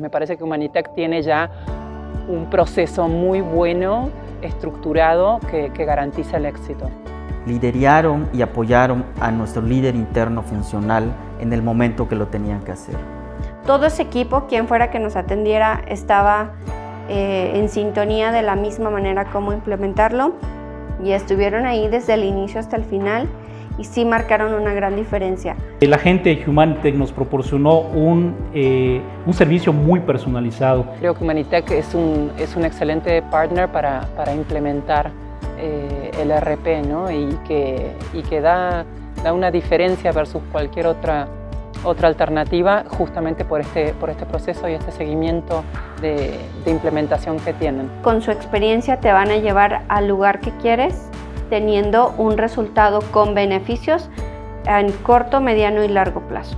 Me parece que Humanitec tiene ya un proceso muy bueno, estructurado, que, que garantiza el éxito. Lideraron y apoyaron a nuestro líder interno funcional en el momento que lo tenían que hacer. Todo ese equipo, quien fuera que nos atendiera, estaba eh, en sintonía de la misma manera como implementarlo y estuvieron ahí desde el inicio hasta el final y sí marcaron una gran diferencia. La gente de Humanitech nos proporcionó un, eh, un servicio muy personalizado. Creo que Humanitech es un, es un excelente partner para, para implementar eh, el RP ¿no? y que, y que da, da una diferencia versus cualquier otra otra alternativa justamente por este, por este proceso y este seguimiento de, de implementación que tienen. Con su experiencia te van a llevar al lugar que quieres teniendo un resultado con beneficios en corto, mediano y largo plazo.